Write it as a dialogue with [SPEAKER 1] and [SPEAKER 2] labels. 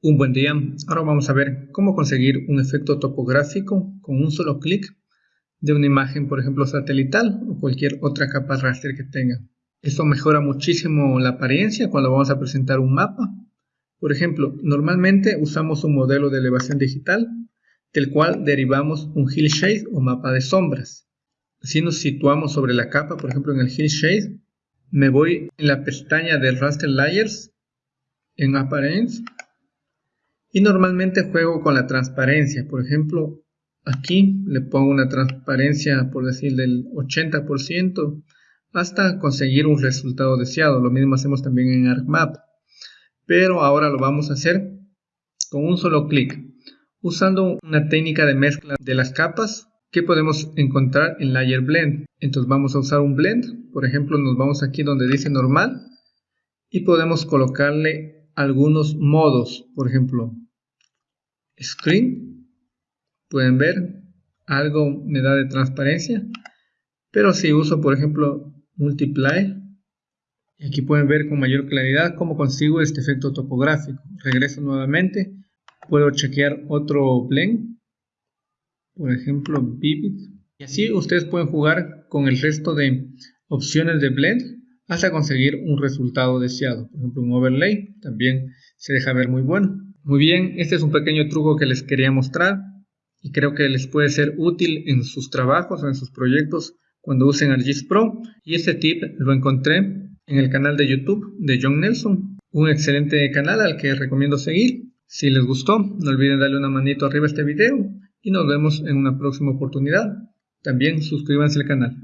[SPEAKER 1] Un buen día, ahora vamos a ver cómo conseguir un efecto topográfico con un solo clic de una imagen, por ejemplo, satelital o cualquier otra capa raster que tenga. Esto mejora muchísimo la apariencia cuando vamos a presentar un mapa. Por ejemplo, normalmente usamos un modelo de elevación digital del cual derivamos un hillshade o mapa de sombras. Si nos situamos sobre la capa, por ejemplo en el hillshade, me voy en la pestaña de Raster Layers en Appearance y normalmente juego con la transparencia. Por ejemplo, aquí le pongo una transparencia, por decir, del 80% hasta conseguir un resultado deseado. Lo mismo hacemos también en ArcMap. Pero ahora lo vamos a hacer con un solo clic, usando una técnica de mezcla de las capas que podemos encontrar en Layer Blend. Entonces vamos a usar un blend, por ejemplo nos vamos aquí donde dice normal y podemos colocarle algunos modos, por ejemplo, screen, pueden ver, algo me da de transparencia, pero si uso, por ejemplo, multiply, aquí pueden ver con mayor claridad cómo consigo este efecto topográfico. Regreso nuevamente, puedo chequear otro blend, por ejemplo, vivid, y así ustedes pueden jugar con el resto de opciones de blend hasta conseguir un resultado deseado. Por ejemplo, un overlay también se deja ver muy bueno. Muy bien, este es un pequeño truco que les quería mostrar y creo que les puede ser útil en sus trabajos o en sus proyectos cuando usen ArcGIS Pro. Y este tip lo encontré en el canal de YouTube de John Nelson, un excelente canal al que recomiendo seguir. Si les gustó, no olviden darle una manito arriba a este video y nos vemos en una próxima oportunidad. También suscríbanse al canal.